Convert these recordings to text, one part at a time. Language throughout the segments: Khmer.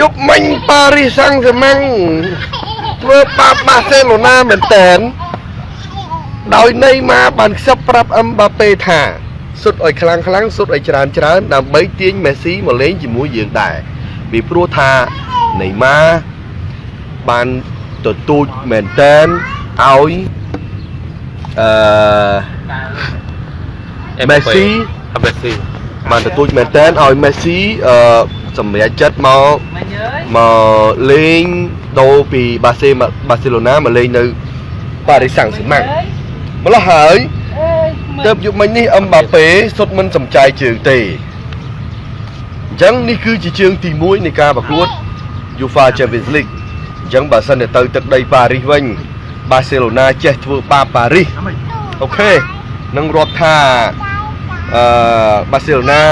យប់មិញប៉ារីសសាំងហ្សឺម៉ាំងធ្វើបាបបាសេឡូណាមែនតែនដោយន័យមកបានខ្សឹបប្រាប់អឹមបាប៉េថាសុទ្ធឲ្យខ្លាំងខ្លាំងសុទ្ធឲ្យច្រើនច្រើនដើម្បីទាញមេស៊ីមកលេងជាមួយយើងដែរពីព្រោះថាន័យមកបានទទូចមែនតែនឲ្យអឺមេស៊ីអាមេស៊ីបានទទូចមែនតើឲ្យមេស៊ីអឺ សម្រេចចិត្តមកមកលេងដូរពីបាសេបាសេឡូណាមកលេងនៅប៉ារីសសាំងហ្សឺម៉ាំងម្ល៉េះហើយទៅយុគមិញនេះអឹមបាប៉េសុទ្ធមិនសំចៃជើងទេអញ្ចឹងនេះគឺជាជើងទី1នៃការប្រកួត UEFA Champions League អញ្ចឹងបើសិនតែទៅទឹកដីប៉ារីសវិញបាសេឡូណាចេះធ្វើបាបប៉ារីសអូខេនឹងរាប់ថាអឺបាសេឡូណា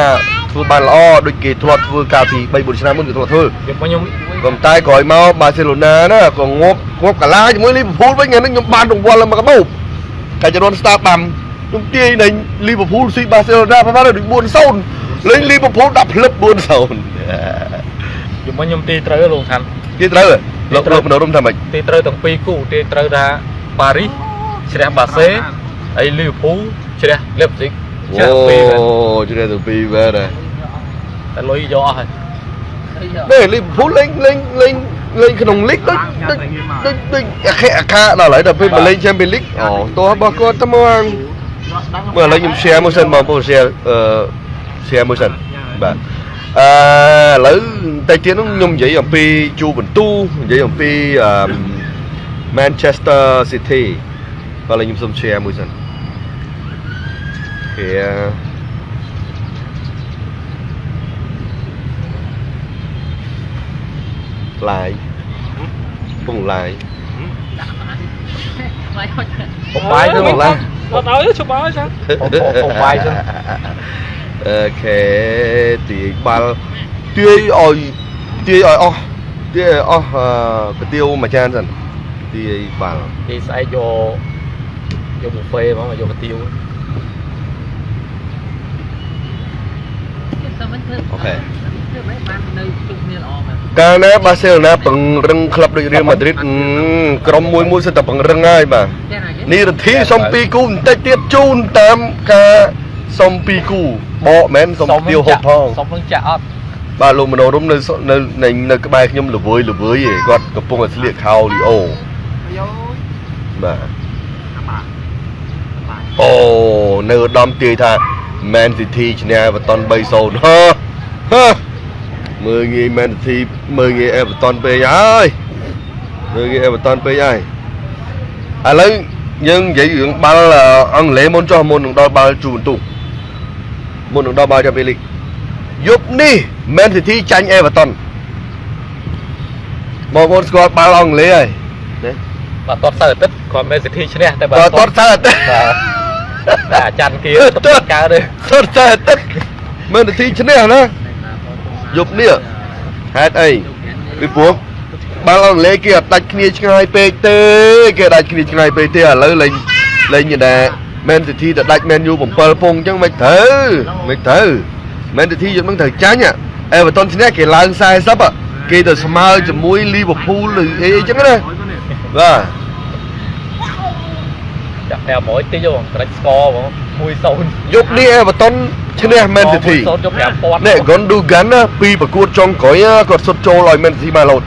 ធ្វើបានល្អដូចគេធ្លាប់ធ្វើកាលពី3 4ឆ្នាំមុនគេធ្លាប់ធ្វើយកមកខ្ញុំក៏តែក្រោយមកបាសេឡូណាណាក៏ងាប់ងាប់កាឡាជាមួយលីវើពូលវិញថ្ងៃនេះខ្ញុំបានរង្វាន់មកកបោបកាចរនស្តាបាំខ្ញុំទាយនៃលីវើពូលស៊ីបាសេឡូណាប្រហែលដូច4-0លេងលីវើពូលដាក់ផ្លឹប4-0យកមកខ្ញុំទីត្រូវលោកខាន់គេត្រូវហ៎លោកលោកមនោរមថាម៉េចទីត្រូវទាំងពីរគូទីត្រូវថាប៉ារីសជ្រះបាសេហើយលីវើពូលជ្រះលេបស៊ីកជ្រះពីរមែនជ្រះទៅពីរបែរដែរ តែលុយយកអស់ហើយនេះលីវើពូលលេងលេងលេងលេងក្នុងលីកដូចដូចដូចដូចអាខិអាខាដល់ហើយដល់ពេលមកលេង Champions League អូតោះរបស់គាត់ទៅមកមើលឥឡូវខ្ញុំ share មួយសិនបងប្អូន share អឺ share មួយសិនបាទអឺឥឡូវតែទៀតនោះខ្ញុំនិយាយអំពីជូបន្ទូនិយាយអំពីអឺ Manchester City បាទឥឡូវខ្ញុំសុំ share មួយសិន share ឡាយពងឡាយបំបាយទៅពមកងឡាឡាយអត់ឲ្យជប់ឲ្យចាបំបាយទៅអូខេទាយបាល់ទាយឲ្យទាយឲ្យអស់ទាយឲ្យអស់អឺកាទៀវមួយចានសិនទាយបាល់ទីស្អែកយកយកប៊ូហ្វេហ្មងយកកាទៀវអូខេ ធ្វើមិនបាននៅជុំគ្នាល្អមែនកាលណាបាសេឡូណាពង្រឹងក្លឹបដូចរៀលម៉ាឌ្រីតក្រុមមួយមួយសិតតែពង្រឹងហើយបាទចាណានេះរទ្ធីសុំ2គូបន្តិចទៀតជូនតាមការសុំ2គូបកមែនសុំទាវហូបផងសុំនឹងចាក់អត់បាទលោកមនោរមនៅនៅនៅនៅក្បែរខ្ញុំល្វើយល្វើយឯងគាត់កំពុងតែស្លៀកខោលីអូយោបាទអូនៅឧត្តមទាយថា Man City ឈ្នះ Everton 3-0ហឺហឺ មើលងាយ Man City មើលងាយ Everton ពេកហើយមើលងាយ Everton ពេកហើយឥឡូវយើងនិយាយរឿងបាល់អង់គ្លេសមុនចុះមុននឹងដល់បាល់ជូបន្ទុកមុននឹងដល់បាល់ Champions League យប់នេះ Man City ចាញ់ Everton បងប្អូនស្គាល់បាល់អង់គ្លេសហើយណាបាទតតសៅអាទិត្យគាត់មេសិទ្ធិឈ្នះតែបើតតសើទេបាទតែអាចារ្យគៀទៅកើតទេសតតែទឹកមើលនាទីឈ្នះណា យប់នេះហេតុអីពីព្រោះបាល់អង់គ្លេសគេអត់ដាច់គ្នាឆ្ងាយពេកទេគេដាច់គ្នាឆ្ងាយពេកទេឥឡូវលេងលេងដែរ Man City ទៅដាច់ Man U 7ពងអញ្ចឹងមិនត្រូវមិនត្រូវ Man City យប់ហ្នឹងត្រូវចាញ់ Everton ឈ្នះគេឡើង40គេទៅស្មើជាមួយ Liverpool ឬអីអញ្ចឹងណាបាទចាក់តែមួយតិចបងត្រិចស្គរបង 1-0យប់នេះ Everton ឈ្នះ Man City 1-0យក5000នេះ Gundogan ណាពីប្រកួតចុងក្រោយណាគាត់សុទ្ធចូលឲ្យ Man City មកលោត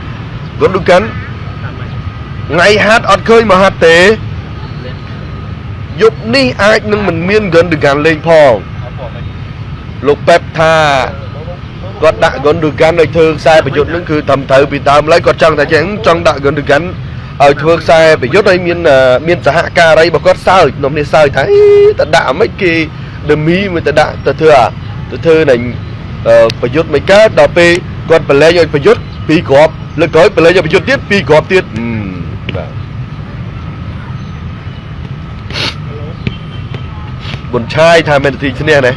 Gundogan ថ្ងៃហាត់អត់ឃើញមកហាត់ទេយប់នេះអាចនឹងមិនមាន Gundogan លេងផងលោកប៉េបថាគាត់ដាក់ Gundogan ឲ្យធ្វើខ្សែប្រយុទ្ធនឹងគឺត្រឹមត្រូវពីដើមឡើយគាត់ចង់តែចឹងចង់ដាក់ Gundogan ឲ្យធ្វើខ្សែប្រយុទ្ធឲ្យមានមានសហការីរបស់គាត់សើចនំនេះសើចថាអីតដាក់អាម៉េចគេ demi មកទៅដាក់ទៅធ្វើអាទៅធ្វើនឹងប្រយុទ្ធមិនកើតដល់ពេលគាត់ប្រឡែងឲ្យប្រយុទ្ធពីរគ្រាប់លើកក្រោយប្រឡែងឲ្យប្រយុទ្ធទៀតពីរគ្រាប់ទៀតហឹមបាទបុនឆាយថាមែនទីឈ្នះណា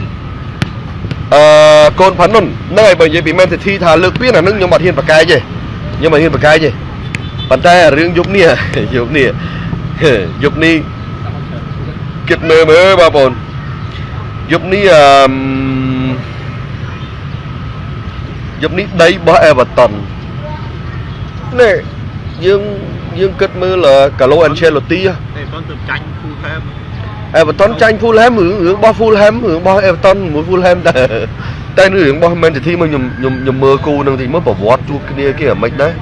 អឺកូនផានុនហ្នឹងហើយបើនិយាយពីមែនទីថាលើកពីអាហ្នឹងខ្ញុំអត់ហ៊ានប្រកែកទេខ្ញុំអត់ហ៊ានប្រកែកទេ ប៉ុន្តែរឿងយប់នេះយប់នេះយប់នេះគិតមើលមើលបងប្អូនយប់នេះអឺមយប់នេះដីរបស់ Everton នេះយើងយើងគិតមើលកាឡូអានឆេឡូទីតែមិនទៅចាញ់ full time អេវតនចាញ់ Fulham រឿងរឿងរបស់ Fulham រឿងរបស់ Everton មួយ Fulham តែតែរឿងរបស់ Man City មកខ្ញុំខ្ញុំខ្ញុំមើលគូនឹងទីមើលប្រវត្តិជួបគ្នាគេអាម៉េចដែរ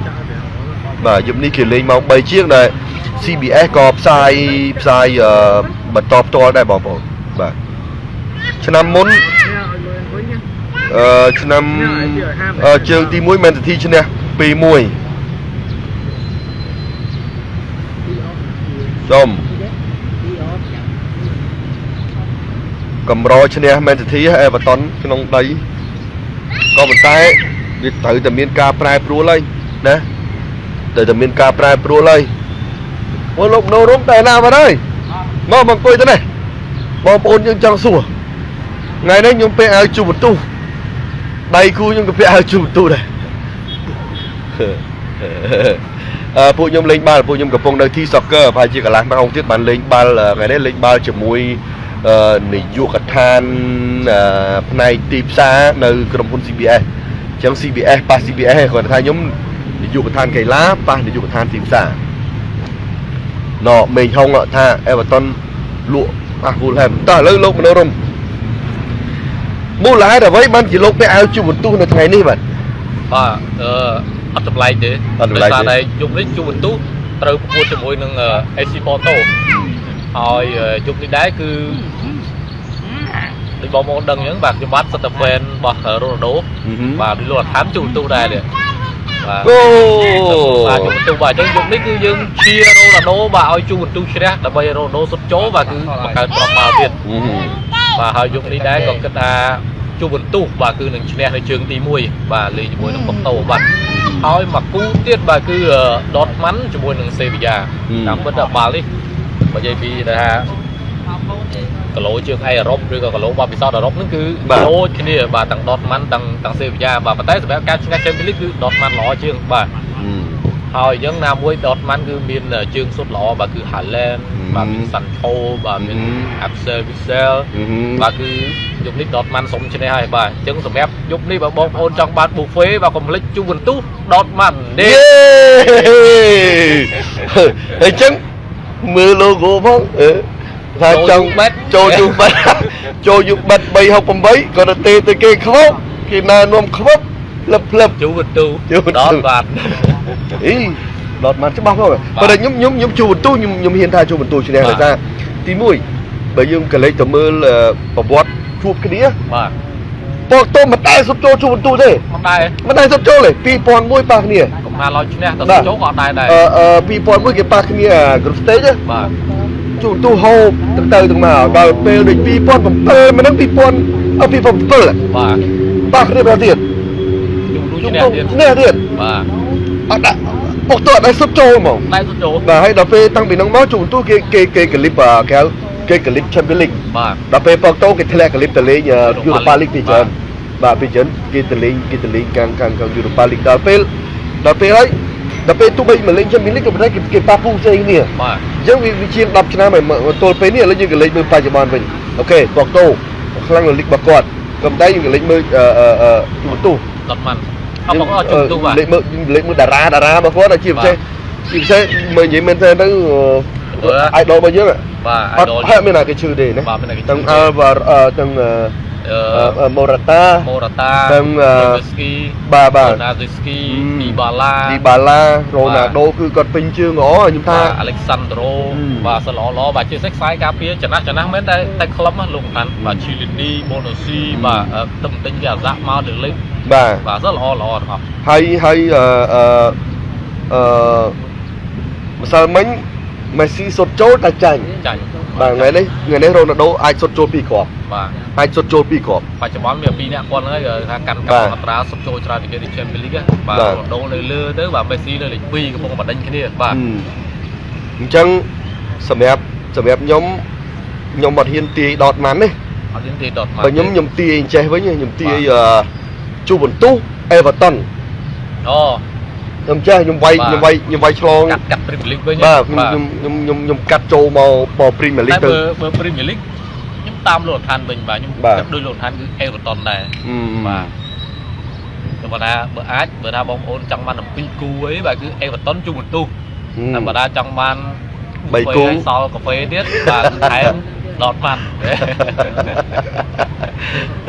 បាទយប់នេះគេលេងម៉ោង3ជាងដែល CBS ក៏ផ្សាយផ្សាយអឺបន្តផ្ទាល់ដែរបងប្អូនបាទឆ្នាំមុនអឺឆ្នាំអឺជើងទី1 Man City ឈ្នះ2-1សូមកម្រឈ្នះ Man City Everton ក្នុងដីក៏ប៉ុន្តែវាត្រូវតែមានការប្រែប្រួលហើយណា ត្រូវតែមានការប្រែប្រួលហើយអូលោកនៅរំតែណាបាត់ហើយមកមកអង្គុយទៅនេះបងប្អូនយើងចង់សួរថ្ងៃនេះខ្ញុំពាក់អាវជូបន្ទុះដៃគូខ្ញុំក៏ពាក់អាវជូបន្ទុះដែរអឺពួកខ្ញុំលេងបាល់ពួកខ្ញុំកំពុងនៅទី soccer ប្រហែលជាកន្លះម៉ោងទៀតបានលេងបាល់ថ្ងៃនេះលេងបាល់ជាមួយអឺនាយកដ្ឋានអឺផ្នែកទីផ្សារនៅក្រុមហ៊ុន CBS អញ្ចឹង CBS ប៉ះ CBS គាត់ថាខ្ញុំ នាយកដ្ឋានកីឡាប៉ះនាយកដ្ឋានទីផ្សារណមេងហុងថា Everton លក់ប៉ះ Fulham តោះឥឡូវលោកមនោរមមូលហេតុអ្វីបានជាលោកពាក់អាវជូបន្ទុះនៅថ្ងៃនេះបាទបាទអឺអត់ចម្លែកទេអត់ចម្លែកទេដោយសារតែយប់នេះជួបបន្ទុះត្រូវប្រកួតជាមួយនឹងអឺ AC Porto ហើយអឺយប់នេះដែរគឺដូចបងប្អូនដឹងអញ្ចឹងបាទខ្ញុំបាទសិតតែ fan របស់រ៉ូណាល់ដូអឺហឹមបាទដូចលោកអាថាមជួបបន្ទុះដែរនេះបាទ អូបាទជួបបន្ទុះបាទអញ្ចឹងយប់នេះគឺយើងឈៀរ៉ូណាល់ដូបាទឲ្យជួបបន្ទុះជ្រះដើម្បីរ៉ូណាល់ដូសុទ្ធចូលបាទគឺបង្កើតប្រមាលទៀតអឺហឹមបាទហើយយប់នេះដែរក៏គិតថាជួបបន្ទុះបាទគឺនឹងឈ្នះនៅជើងទី1បាទលេងជាមួយនឹងប៉ុកតូបាទហើយមកគូទៀតបាទគឺដតម៉ាន់ជាមួយនឹងសេវីយ៉ាតាមពិតបាល់នេះបើនិយាយពីថា គីឡូជើងឯអឺរ៉ុបឬក៏គីឡូបបពិសោធន៍អឺរ៉ុបហ្នឹងគឺគីឡូគ្នាបាទទាំងដតម៉ាន់ទាំងទាំងសេវីយ៉ាបាទប៉ុន្តែសម្រាប់ការឈ្នះ Champions League គឺដតម៉ាន់ល្អជាងបាទហើយអញ្ចឹងណាមួយដតម៉ាន់គឺមានជើងសុទ្ធល្អបាទគឺ Haaland បាទមាន Sancho បាទមាន Axel Witsel បាទគឺយប់នេះដតម៉ាន់សុំឈ្នះហើយបាទអញ្ចឹងសម្រាប់យប់នេះបើបងប្អូនចង់បាន buffet បាទកុំភ្លេចជូបន្ទុះដតម៉ាន់យេនេះអញ្ចឹងមើល logo ផងអឺ ថាចង់ bet ចូលយូបិតចូលយូបិត368ក៏ទៅទេទៅគេខ្វប់គេណែនាំខ្វប់លឹបលឹបជូបន្ទុះជូបន្ទុះដតបាទអីដតមកច្បាស់ផងប៉ុន្តែខ្ញុំខ្ញុំខ្ញុំជួបន្ទូខ្ញុំខ្ញុំហ៊ានថាជួបន្ទូឈ្នះបាទដោយសារទី1បើយើងក៏លេចទៅមើលអឺប្រវត្តិជួបគ្នាបាទពកតោមិនដែលសុទ្ធចូលជួបន្ទូទេមិនដែរមិនដែលសុទ្ធចូលទេ2001ប៉ះគ្នាកុំថាឡោឈ្នះទៅបាទចូលក៏អត់ដែរដែរអឺអឺ2001គេប៉ះគ្នា group stage ណាបាទ ជួបន្ទូហូបទៅទៅទាំងមកដល់ពេលដូច2007មិនដឹង2000អឺ2007បាទប៉ះគ្នាបែបទៀតជូបន្ទុះជួឈ្នះបន្ទូទៀតឈ្នះទៀតបាទអត់ដាក់ពកតោអត់ដែលសុទ្ធចូលហ្មងដែរសុទ្ធចូលបាទហើយដល់ពេលតាំងពីហ្នឹងមកជួបន្ទូគេគេគេកលិបអឺគេហៅគេកលិប Champions League បាទដល់ពេលប៉កតូគេធ្លាក់កលិបទៅលេង Europa Europa League ពីច្រើនបាទបាទពីច្រើនគេទៅលេងគេទៅលេងខាងខាងខាង Europa League ដល់ពេលដល់ពេលហើយ ដល់ពេលទោះបីមកលេង Champions League ក៏ប៉ុន្តែគេគេប៉ះពូផ្សេងគ្នាបាទអញ្ចឹងវាវាជាង10ឆ្នាំហើយមកទល់ពេលនេះឥឡូវយើងក៏លេងមើលបច្ចុប្បន្នវិញអូខេប៉កតូខ្លាំងនៅលីករបស់គាត់ក៏ប៉ុន្តែយើងក៏លេងមើលអឺអឺអឺជួបន្ទូដតម៉ាន់អត់បងអត់ជូបន្ទុះបាទលេងមើលលេងមើលតារាតារារបស់គាត់ជាពិសេសជាពិសេសមើលនិយាយមែនតើទៅអឺអាយដលរបស់យើងបាទអត់ idol ហើយមានណាគេឈឺទេណាបាទមានតែគេឈឺទាំងទេអល់វ៉ាទាំងអឺ ម៉ូរ៉ាតាម៉ូរ៉ាតាដឹងអឺស្គីបាទបាទណាហ្សេស្គីហឹមឌីបាឡាឌីបាឡារ៉ូណាល់ដូគឺគាត់ពេញជើងល្អខ្ញុំថាបាទអាឡិចសាន់ដ្រូហឹមបាទសិនល្អល្អបាទជាសេខ្សែការពារចំណាស់ចំណាស់មែនតែតែក្លឹបណាលោកសំខាន់បាទឈីលីនីបូណូស៊ីហឹមបាទអឺទឹមទិញវាអាសាក់មកទៅលេងបាទបាទសិនល្អល្អទាំងអស់ហើយហើយអឺអឺអឺម្សិលមិញមេស៊ីសុតចូលតែចាញ់ចាញ់ បាទថ្ងៃនេះថ្ងៃនេះរ៉ូណាល់ដូអាចសុតចូលពីរគ្រាប់បាទអាចសុតចូលពីរគ្រាប់បច្ចុប្បន្នមានពីរអ្នកគាត់ហ្នឹងហើយថាកាន់បាកាទប់អត្រាសុបចូលច្រើនពីគេទី Champions League បាទបាទរ៉ូដូនៅលើទៅបាទមេស៊ីនៅលេខ2កំពុងបដិញគ្នាបាទហឹមអញ្ចឹងសម្រាប់សម្រាប់ខ្ញុំខ្ញុំអត់ហ៊ានទាយដតម៉ាន់ទេអត់មានទេដតមកបើខ្ញុំខ្ញុំទាយអញ្ចេះវិញខ្ញុំទាយអឺជូបន្ទុះអេវ៉ាតុនអូ ខ្ញុំចេះខ្ញុំវាយបាទខ្ញុំវាយខ្ញុំវាយឆ្លងកាត់កាត់ Premier League វិញបាទខ្ញុំខ្ញុំខ្ញុំខ្ញុំខ្ញុំកាត់ចូលមកមក Premier តែ League ទៅបើបើ Premier League ខ្ញុំតាមលោកឋានវិញបាទខ្ញុំបាទគិតដូចលោកឋានគឺ Everton ដែរហឹមបាទធម្មតាបើអាចបើថាបងប្អូនចង់បានអំពីគូអីបាទគឺអេវ៉ាតុនជូបន្ទុះធម្មតាចង់បានបីគូឲ្យសល់កាហ្វេទៀតបាទថែម ដតម៉ាន់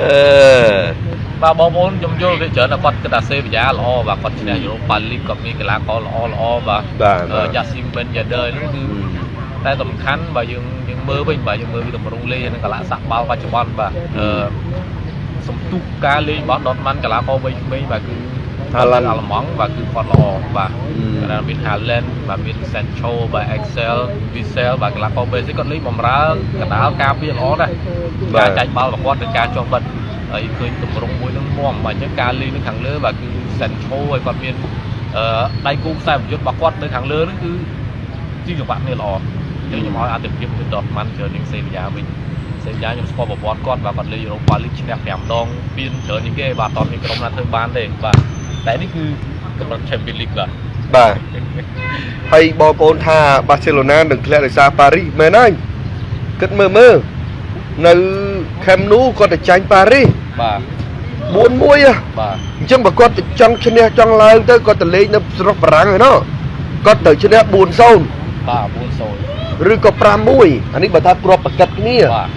អឺបាទបងប្អូនខ្ញុំយល់វាច្រើនតែគាត់គិតថាសេវីយ៉ាល្អបាទគាត់ឈ្នះយូរ៉ូប៉ាលីកគាត់មានកីឡាករល្អល្អបាទបាទបាទយ៉ាស៊ីមបិនយ៉ាដឺនោះគឺតែសំខាន់បាទយើងយើងមើលវិញបាទយើងមើលពីតម្រង់លេងនិងកីឡាសាក់បាល់បច្ចុប្បន្នបាទអឺសំទុះការលេងរបស់ដតម៉ាន់កីឡាករវ័យក្មេងបាទគឺ Haaland អាល្លឺម៉ង់បាទគឺគាត់ល្អបាទអឺគាត់មាន Haaland បាទមាន Sancho បាទ Excel Witsel បាទកីឡាករបេសិកគាត់លេងបំរើកណ្ដាលការពារល្អដែរបាទការចាច់បាល់របស់គាត់និងការជាប់បិទហើយឃើញទម្រង់មួយនឹងមមបាទអញ្ចឹងការលេងនៅខាងលើបាទគឺ Sancho ហើយគាត់មានអឺដៃគូខ្សែប្រយុទ្ធរបស់គាត់នៅខាងលើហ្នឹងគឺជាចង្វាក់គ្នាល្អអញ្ចឹងខ្ញុំឲ្យអតិភិបទៅ Dortmund ច្រើនជាងសេវីយ៉ាវិញសេវីយ៉ាខ្ញុំស្គាល់ប្រវត្តិគាត់បាទគាត់លេង Europa League ឈ្នះ5ដងពានច្រើនជាងគេបាទអត់មានក្រុមណាធ្វើបានទេបាទ តែនេះគឺកម្រិត Champions League បាទបាទហើយបងប្អូនថាបាសេឡូណានឹងធ្លាក់ដោយសារប៉ារីសមែនហើយគិតមើលមើលនៅខេមនូគាត់ទៅចាញ់ប៉ារីសបាទ4-1ហ៎បាទអញ្ចឹងបើគាត់ទៅចង់ឈ្នះចង់ឡើងទៅគាត់ទៅលេងនៅស្រុកបារាំងឯណោះគាត់ទៅឈ្នះ4-0បាទ4-0ឬក៏5-1អានេះបើថាគ្រាប់ប្រកិតគ្នាបាទ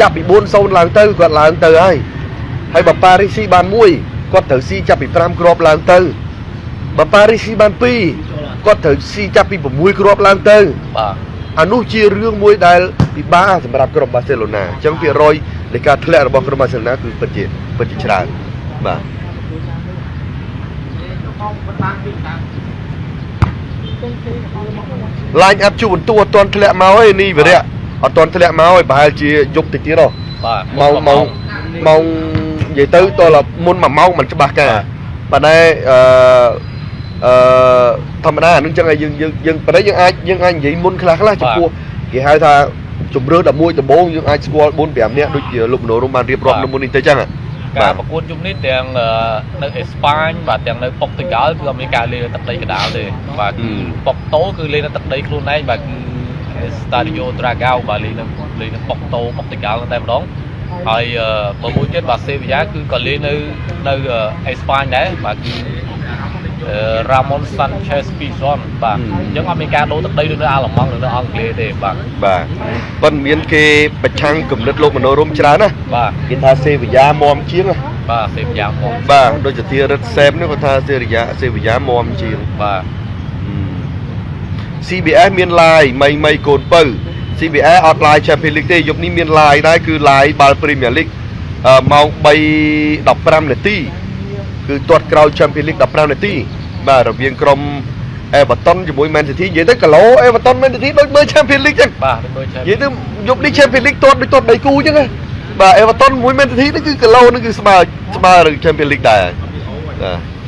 ចាប់ពី4-0ឡើងទៅគាត់ឡើងទៅហើយហើយបើប៉ារីសស៊ីបាន1 គាត់ត្រូវស៊ីចាប់ពី5គ្រាប់ឡើងទៅបើប៉ារីសស៊ីបាន2គាត់ត្រូវស៊ីចាប់ពី6គ្រាប់ឡើងទៅបាទអានោះជារឿងមួយដែលពិបាកសម្រាប់ក្រុមបាសេឡូណាអញ្ចឹងភាគរយនៃការធ្លាក់របស់ក្រុមបាសេឡូណាគឺពិតជាពិតជាច្រើនបាទឡាញអាប់ជួបន្ទូអត់ទាន់ធ្លាក់មកឯនេះវិរៈអត់ទាន់ធ្លាក់មកឯប្រហែលជាយប់តិចទៀតហ៎បាទម៉ោងម៉ោងម៉ោង និយាយទៅតើមុន1ម៉ោងមិនច្បាស់ការប៉ុន្តែអឺអឺធម្មតាអានឹងចឹងហើយយើងយើងយើងប៉ុន្តែយើងអាចយើងអាចនិយាយមុនខ្លះខ្លះចំពោះគេហៅថាជំរឿ11ដំបូងយើងអាចស្គាល់4 5នាក់ដូចជាលោកមនោរមបានរៀបរាប់នៅមុននេះទៅចឹងហ៎ការប្រកួតជុំនេះទាំងអឺនៅអេស្ប៉ាញបាទទាំងនៅប៉ុកទុយហ្គាល់គឺអត់មានការលេងនៅទឹកដីកណ្ដាលទេបាទគឺប៉ុកតូគឺលេងនៅទឹកដីខ្លួនឯងបាទគឺ Stadio Dragao បាទលេងនៅលេងនៅប៉ុកតូប៉ុកទុយហ្គាល់តែម្ដង ហើយអឺបើមួយទៀតបាទសេវីយ៉ាគឺក៏លេងនៅនៅអេស្ប៉ាញដែរបាទគឺអឺ Ramon Sanchez Pizon បាទអញ្ចឹងអត់មានការដូរទឹកដីដូចនៅអាល្លឺម៉ង់ឬនៅអង់គ្លេសទេបាទបាទប៉ុន្តែមានគេប្រឆាំងគំនិតលោកមនោរមច្រើនណាបាទគេថាសេវីយ៉ាមមជាងណាបាទសេវីយ៉ាមកបាទដូចជាធារិតសេមនេះគាត់ថាសេរីយ៉ាសេវីយ៉ាមមជាងបាទ CBS មាន live មីមីកូនពៅ CBS អត់ live Champions League ទេយប់នេះមាន live ដែរគឺ live បាល់ Premier League អឺម៉ោង3:15នាទីគឺទាត់ក្រោយ Champions League 15នាទីបាទរវាងក្រុម Everton ជាមួយ Man City និយាយទៅគីឡូ Everton Man City ដូចមើល Champions League ចឹងបាទដូចមើលឆានិយាយទៅយប់នេះ Champions League ទាត់ដូចទាត់3គូចឹងណាបាទ Everton មួយ Man City នេះគឺគីឡូនេះគឺស្មើស្មើនឹង Champions League ដែរបាទ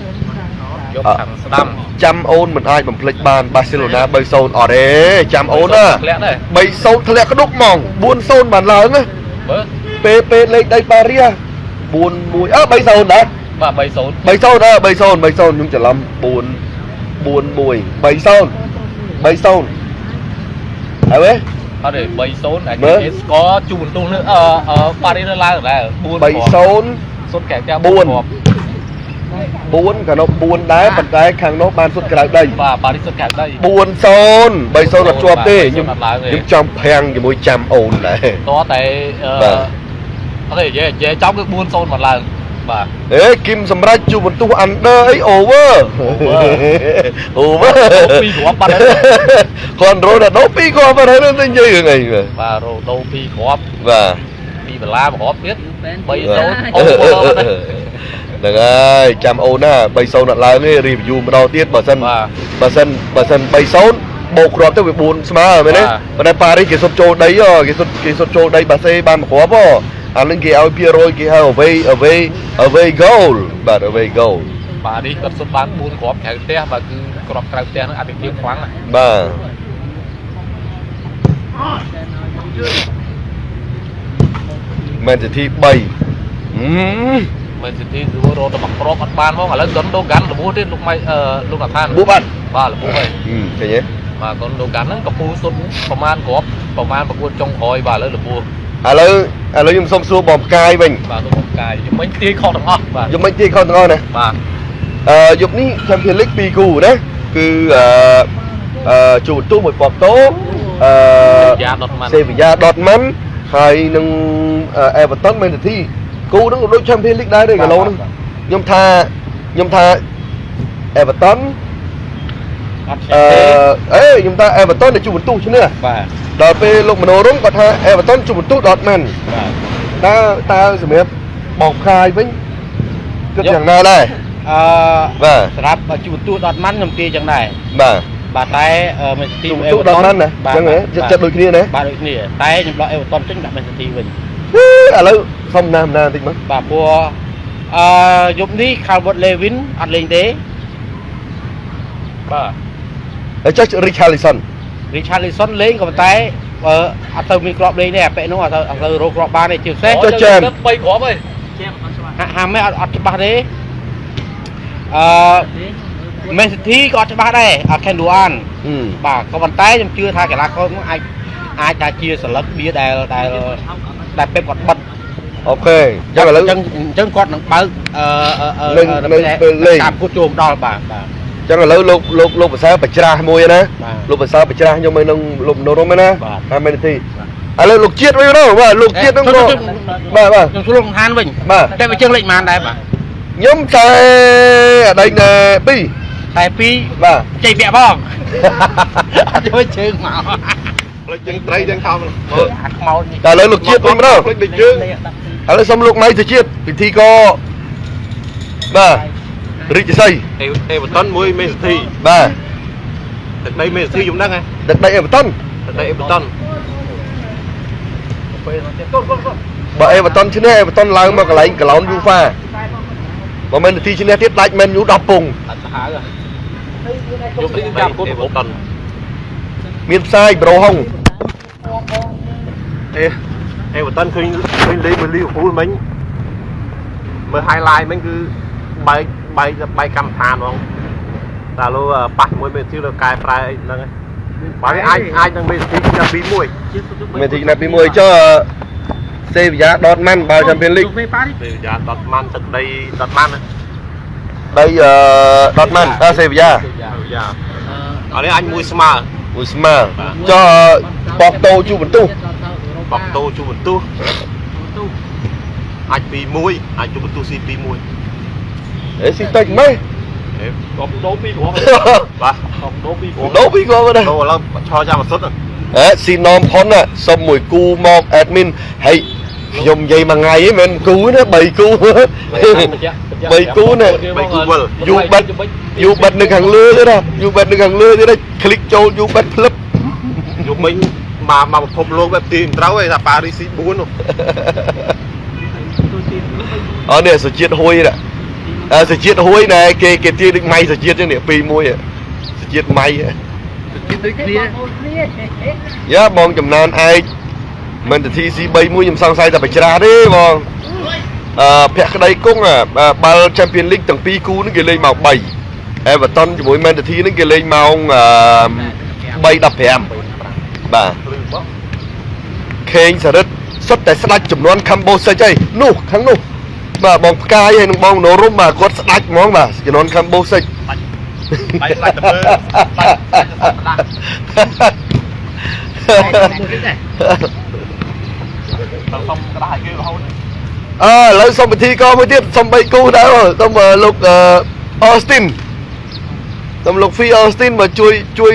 យកខាងស្ដាំចាំអូនមិនអាចបំភ្លេចបានបាសេឡូណា3-0អត់ទេចាំអូនណាធ្លាក់ដែរ3-0ធ្លាក់ក្ដុកហ្មង4-0បានឡើងណាបើពេលពេលលេខដីប៉ារីស4-1អើ3-0ដែរបាទ3-0 3-0អើ3-0 3-0ខ្ញុំច្រឡំ4 4-1 3-0 3-0ហើយវេអត់ទេ3-0អាមើលគេស្កជួបន្ទុះនៅអឺអឺប៉ារីសនៅឡើងដែរ4 3-0សុទ្ធកែចាំ បួនគ្រាប់4កាលនោះ4ដែរប៉ុន្តែខាងនោះបានសុទ្ធក្រៅដីបាទប៉ារីសសុទ្ធកែដី4-0 3-0អត់ជាប់ទេខ្ញុំអត់ឡើងទេខ្ញុំចង់ប្រាំងជាមួយចាំអូនដែរតោះតែអឺបាទអត់ទេនិយាយនិយាយចំគឺ4-0មកឡើងបាទអេគឹមសម្រាប់ជួបន្ទុះ under អី over over ពីរគ្រាប់បាត់ហើយគាត់រ៉ូណាល់ដូពីរគ្រាប់បាត់ហើយនឹងនិយាយរឿងអីបាទបាទរ៉ូដូ2គ្រាប់បាទពីបលា1គ្រាប់ទៀត3-0បាទអូវអត់ទេ ហ្នឹងហើយចាំអូនណា3-0អត់ឡើងទេ review ម្ដងទៀតបើសិនបាទបើសិនបើសិន3-0បូកគ្រាប់ទៅវា4ស្មើមែនទេបាទប៉ុន្តែប៉ារីសគេសុទ្ធចូលដីហ៎គេសុទ្ធគេសុទ្ធចូលដីបាសេបានមួយគ្រាប់ហ៎អានឹងគេឲ្យភាគរយគេហៅ away away away goal បាទ away goal បាទនេះគាត់សុទ្ធបាន4គ្រាប់ក្រៅផ្ទះបាទគឺគ្រាប់ក្រៅផ្ទះហ្នឹងអតិថិខ្លាំងណាស់បាទមែនទី3 ហឹមមែនស៊ីទីគឺរត់ទៅមកគ្រាប់អត់បានផងឥឡូវកុនដូកាន់លបួសទៀតលោកម៉ៃអឺលោកអាថានបួសបាត់បាទលបួសហើយហឹមឃើញទេបាទកុនដូកាន់ហ្នឹងកំពូសុទ្ធប្រមាណគ្រាប់ប្រមាណប្រកួតចុងក្រោយបាទឥឡូវលបួសឥឡូវឥឡូវខ្ញុំសុំសួរបងផ្កាយវិញបាទលោកបងកាយខ្ញុំមិនទាយខុសទាំងអស់បាទយប់មិនទីខុសទាំងអស់ណាបាទអឺយប់នេះ Champions League 2គូណាគឺអឺអឺជួបបន្ទូមួយប៉កតូអឺយ៉ាដុតម៉ាន់សេវីយ៉ាដតម៉ាន់ហើយនឹងអេវ៉ាតុនមែនទី គូហ្នឹងក៏ដូច Champions League ដែរទេកាឡូហ្នឹងខ្ញុំថាខ្ញុំថាអេវ៉ាតុនអត់អឺទេអេខ្ញុំថាអេវ៉ាតុនទៅជួបបន្ទូឈ្នះបាទដល់ពេលលោកមនោរមគាត់ថាអេវ៉ាតុនជួបបន្ទូដតម៉ាន់បាទតើតើសម្រាប់បងផ្កាយវិញគិតយ៉ាងណាដែរអឺបាទសម្រាប់ជួបទូដតម៉ាន់ខ្ញុំទាយចឹងដែរបាទបាទតែមេស៊ីទីជួបបន្ទូដតម៉ាន់ណាអញ្ចឹងហ៎ចិត្តចិត្តដូចគ្នាណាបាទដូចគ្នាតែខ្ញុំដកអេវ៉ាតុនចេញដាក់មេស៊ីទីវិញ ឥឡូវសុំណាមណាបន្តិចមកបាទព្រោះអឺយប់នេះ Calvert Lewin អត់លេងទេបាទហើយចុះ Richarlison Richarlison លេងក៏ប៉ុន្តែអឺអត់ទៅមានគ្រាប់លេងទេអាប៉ែនោះអត់ទៅអត់ទៅរកគ្រាប់បានទេជាពិសេសចុះចាម3គ្រាប់ហើយជាអត់ច្បាស់ហាក់ហាមេអត់អត់ច្បាស់ទេអឺ Man City ក៏អត់ច្បាស់ដែរអត់ Kenduan ហឹមបាទក៏ប៉ុន្តែខ្ញុំជឿថាកីឡាករនោះអាចអាចថាជាសិលឹកបៀដែលដែល ដែលពេបគាត់បិទអូខេអញ្ចឹងឥឡូវអញ្ចឹងអញ្ចឹងគាត់នឹងបើកអឺអឺអឺនៅនៅពេលលេងតាមគូចូលដល់បាទបាទអញ្ចឹងឥឡូវលោកលោកលោកភាសាបច្រាស់មួយណាបាទលោកភាសាបច្រាស់ខ្ញុំឲ្យនឹងលោកមនោរមណាបាទតាមមែនទេឥឡូវលោកជាតិវិញទៅបាទលោកជាតិហ្នឹងក៏បាទបាទខ្ញុំស្រួលបង្ហានវិញបាទតែវាជើងលេខប៉ុន្មានដែរបាទខ្ញុំតែអដីណែ2តែពីរបាទជ័យពាក់ផងអត់ជួយជើងមក ផ្លេចទាំងត្រីទាំងខំអាខ្មោចនេះតែឥឡូវលោកជាតិវិញទៅផ្លេចដូចយើងឥឡូវសុំលោកម៉ៃទៅជាតិពិធីក៏បាទរាជសីអេអេវ៉ាតុនមួយមេសធីបាទទឹកដីមេសធីខ្ញុំដឹងហ៎ទឹកដីអេវ៉ាតុនទឹកដីអេវ៉ាតុនបើអេវ៉ាតុនឈ្នះអេវ៉ាតុនឡើងមកកន្លែងកន្លោនយូហ្វាបើមិននាទីឈ្នះទៀតដាច់មែនយូ10ពងអត់សាហាវយប់នេះចាំគុណអេវ៉ាតុនមានផ្សាយប្រូហុង អេអេវ៉ាតុនឃើញឃើញលេងមួយលីវពូលមិញមើល highlight មិញគឺបែកបែកបែកកម្មដ្ឋានហ្មងតែលោកប៉ះជាមួយមេសធីលើកែប្រែអីហ្នឹងឯងបើវាអាចអាចនឹងមេសធីឆ្នាំ2 1មានទីណាត់ពីមួយចុះសេវីយ៉ាដតម៉ាន់បើ Champions League ពេលប៉ានេះពេលយ៉ាដតម៉ាន់ទឹកដីដតម៉ាន់ណាដីអឺដតម៉ាន់តែសេវីយ៉ាយ៉ាអរនេះអញមួយស្មើមួយស្មើចុះបកតូជួបន្ទុះ បកតូជួបន្ទុះអាច2 1អាចជួបន្ទុះស៊ី2 1 អេស៊ីតិចម៉េច អេបកតូ2គ្រាប់បាទ ខំដូរពីគ្រាប់ ដូរពីគាត់ទៅ តូឥឡូវឆោចាំអសុទ្ធ ហេស៊ីណមផុនណាសុំមួយគូមក admin ហើយខ្ញុំនិយាយមួយថ្ងៃហ្នឹងមិនមែនគូណា3គូ 3គូណា យូបិទយូបិទនៅខាងលើទៀតណាយូបិទនៅខាងលើទៀតណាคลิกចូលយូបិទផ្លឹប យកមិញ មកមកពិភពលោកបែបទីមិនត្រូវទេថាប៉ារីស៊ី4នោះអត់នេះសុជាតិហួយណាអើសុជាតិហួយណែគេគេទាយដូចម៉ៃសុជាតិចឹងនេះ2 1សុជាតិម៉ៃដូចគ្នាយ៉ាបងចំណានឯកមិនទៅ TC 31ខ្ញុំសង្ស័យតែបច្រាស់ទេបងអឺភក្តីគង់បាល់ Champions League ទាំងពីរគូហ្នឹងគេលេងម៉ោង3 Everton ជាមួយ Man City ហ្នឹងគេលេងម៉ោង3:15 បាទខេងសរិទ្ធសុទ្ធតែស្ដាច់ចំនួនខំបូសិចអីនោះខាងនោះបាទបងផ្កាយហើយនឹងបងណូរុំបាទគាត់ស្ដាច់ហ្មងបាទចំនួនខំបូសិចបាច់បាច់ទៅមើលបាច់ដល់សុំក្តារឲ្យគេរហូតអើឥឡូវសុំពិធីកមួយទៀតសុំ3គូដែរសុំអឺលោកអឺ Austin សុំលោក Fee Austin មកជួយជួយ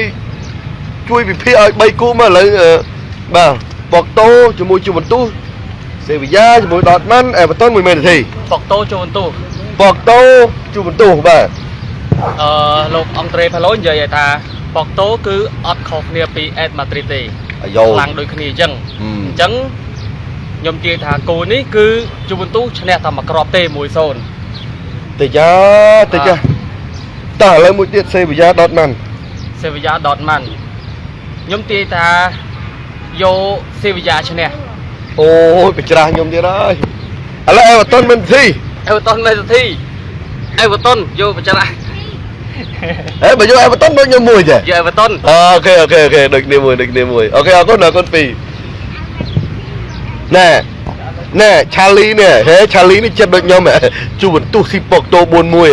ជួយវិភាគឲ្យ3គូមកឥឡូវអឺបាទបកតូជាមួយជួបន្ទុះសេវីយ៉ាជាមួយដតម៉ាន់អេវ៉ាតុនមួយមែនទេបកតូចូលបន្ទូបកតូជួបន្ទុះបាទអឺលោកអង់ត្រេផាឡូនិយាយឲ្យថាបកតូគឺអត់ខុសគ្នាពីអេតម៉ាឌ្រីតទេអាយ៉ូខ្លាំងដូចគ្នាអញ្ចឹងហឹមអញ្ចឹងខ្ញុំជឿថាគូនេះគឺជូវិនទូឈ្នះតែមួយគ្រាប់ទេ1-0តិចយ៉ាតិចយ៉ាតើឥឡូវមួយទៀតសេវីយ៉ាដតម៉ាន់សេវីយ៉ាដតម៉ាន់ ខ្ញុំទាយថាយកសេវីយ៉ាឈ្នះអូយបច្រាស់ខ្ញុំទៀតហើយឥឡូវអេវ៉ាតុនមិនធីអេវ៉ាតុនមេសធីអេវ៉ាតុនយកបច្រាស់ហេបើយកអេវ៉ាតុនដូចខ្ញុំមួយទេយកអេវ៉ាតុនអូខេអូខេអូខេដូចគ្នាមួយដូចគ្នាមួយអូខេអរគុណអរគុណពីរណែណែឆាលីនេះហេឆាលីនេះចិត្តដូចខ្ញុំហ៎ជួបបន្ទុះស៊ីប៉ុកតូ41ហ៎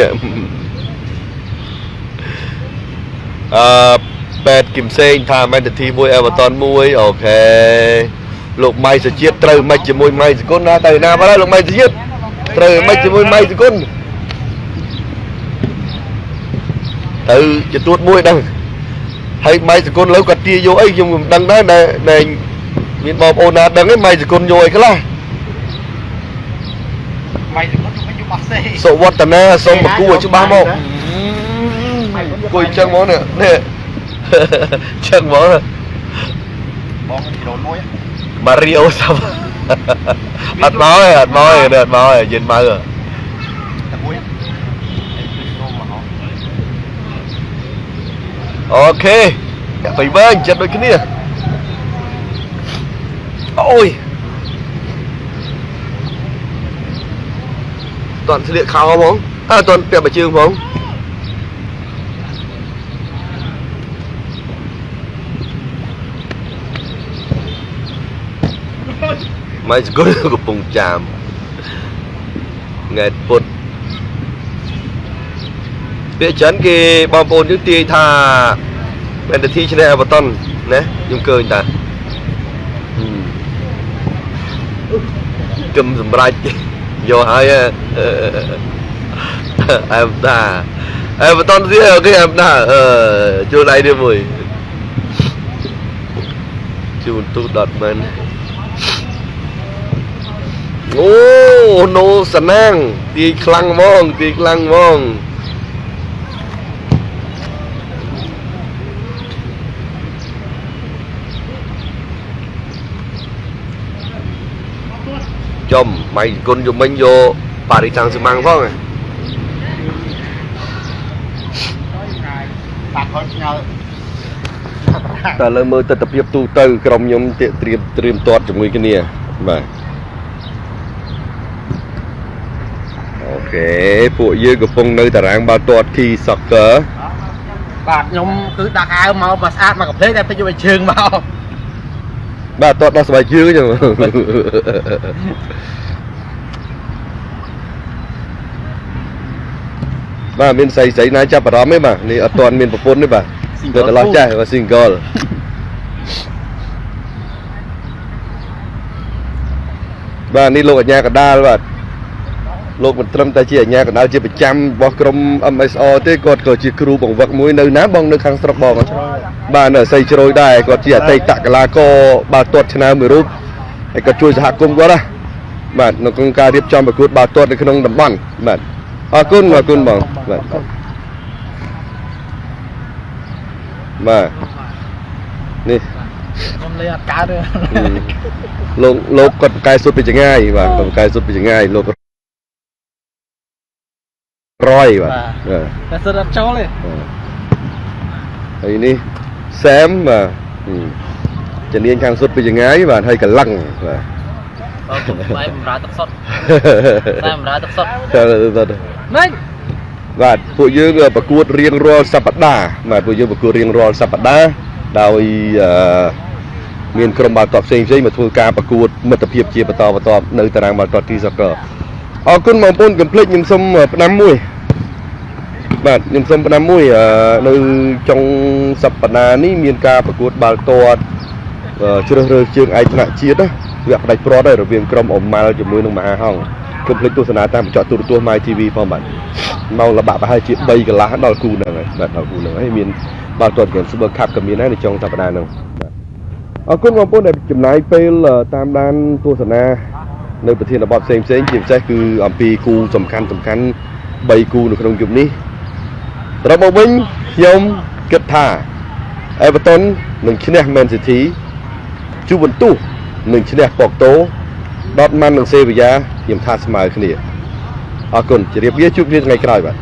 អឺ បែតគឹមសេងថាមែនទទីមួយអេវ៉ាតុនមួយអូខេលោកម៉ៃសុជាតិត្រូវមិនជាមួយម៉ៃសគុណណាទៅណាបាត់ហើយលោកម៉ៃសុជាតិត្រូវមិនជាមួយម៉ៃសគុណទៅជាទួតមួយដឹងហើយម៉ៃសគុណលើគាត់ទាយកអីខ្ញុំមិនដឹងដែរដែលមានបងប្អូនណាដឹងឯងម៉ៃសគុណយកអីខ្លះម៉ៃទៅគាត់មិនយកបោះសេសុវត្តនាសូមបកគូឲ្យច្បាស់មកគួយចឹងមកនេះ នេះចឹងមកបងគីឡូមួយម៉ារីអូសាប់អត់មកទេអត់មកទេអត់មកទេយិនមកតែមួយខ្ញុំមកហោអូខេទៅវិញចិត្តដូចគ្នាអូយតន់ស្លៀកខោហ្មងអើតន់ពាក់បជើងហ្មង ម៉ៃស្គុលកំពុងចាមថ្ងៃពុតពាក្យចិនគេបងប្អូនយើងទាយថាមែនតែទីឈ្នះអេវ៉ាតុនណាខ្ញុំឃើញតាហឹមគឹមសម្រាប់យកហើយអឺអែមតាអេវ៉ាតុនទៀតអូខេអែមតាអឺជួយដៃនេះមួយជូនទូដតមែន អូណូសណាងទាយខ្លាំងហ្មងទាយខ្លាំងហ្មងចំម៉ៃគុណយមិញយកប៉ារីតាំងស៊ីម៉ាំងផងហ៎បាក់គាត់ផ្ញើតែលើមើលទស្សនភាពទូទៅក្រុមខ្ញុំទៀកត្រៀមត្រៀមទាត់ជាមួយគ្នាបាទអូ ខេពួកយើងកំពុងនៅតារាងបាល់ទាត់ Key Soccer បាទខ្ញុំគឺដាក់អាវមកមកស្អាតមកកំភ្លេចតែពេញយកជើងមកបាទទាត់ដោះស្បែកជើងអញ្ចឹងបាទមានស្រីស្រីណាចាប់អារម្មណ៍ទេបាទនេះអត់ទាន់មានប្រពន្ធទេបាទនៅកន្លោះចាស់បាទ single បាទនេះលោកអាជ្ញាកណ្ដាលបាទ លោកមិនត្រឹមតែជាអាជ្ញាកណ្ដាលជាប្រចាំរបស់ក្រុម MSR ទេគាត់ក៏ជាគ្រូបង្វឹកមួយនៅណាបងនៅខាងស្រុកបងបាទនៅស័យជ្រោយដែរគាត់ជាអតីតកីឡាករបាល់ទាត់ឆ្នើមមួយរូបហើយក៏ជួយសហគមន៍គាត់ណាបាទនៅក្នុងការរៀបចំប្រកួតបាល់ទាត់នៅក្នុងតំបន់បាទអរគុណអរគុណបងបាទបាទនេះខ្ញុំលេអត់កើតទេហឹមលោកលោកគាត់ប្រកែសុទ្ធពីចងាយបាទគាត់ប្រកែសុទ្ធពីចងាយលោក រយបាទបាទតែសិតអត់ចូលទេហើយនេះសែមបាទហឹមជំនាញខាងសុទ្ធពីចងាយបាទហើយកលឹងបាទបើខ្ញុំស្បែកបំរើទឹកសុទ្ធតែបំរើទឹកសុទ្ធតើតើម៉េចបាទពួកយើងប្រកួតរៀងរាល់សប្តាហ៍បាទពួកយើងប្រកួតរៀងរាល់សប្តាហ៍ដោយអឺមានក្រុមបាល់ទាត់ផ្សេងផ្សេងមកធ្វើការប្រកួតមិត្តភាពជាបន្តបន្ទាប់នៅតារាងបាល់ទាត់ទីសកលអរគុណបងប្អូនកុំភ្លេចខ្ញុំសូមផ្ដាំមួយ បាទខ្ញុំសូមផ្ដាំមួយអឺនៅចុងសប្តាហ៍នេះមានការប្រកួតបាល់ទាត់អឺជ្រើសរើសជើងឯកថ្នាក់ជាតិណាវគ្គផ្ដាច់ព្រាត់ហើយរវាងក្រុមអម៉ាល់ជាមួយនឹងមហាហង្សកុំភ្លេចទស្សនាតាមកញ្ចក់ទូរទស្សន៍ My TV ផងបាទម៉ោងលបាក់ប្រហែលជា3កន្លះដល់គូហ្នឹងហើយបាទដល់គូហ្នឹងហើយមានបាល់ទាត់ហ្គេម Super Cup ក៏មានដែរនៅចុងសប្តាហ៍ហ្នឹងបាទអរគុណបងប្អូនដែលចំណាយពេលអឺតាមដានទស្សនានៅប្រធានបទផ្សេងផ្សេងៗជាពិសេសគឺអំពីគូសំខាន់សំខាន់3គូនៅក្នុងយប់នេះត្រឡប់មកវិញខ្ញុំគិតថា Everton នឹងឈ្នះ Man City ជូបន្ទុះនឹងឈ្នះ Porto Dortmund និង Sevilla ខ្ញុំថាស្មើគ្នាអរគុណជម្រាបលាជួបគ្នាថ្ងៃក្រោយបាទ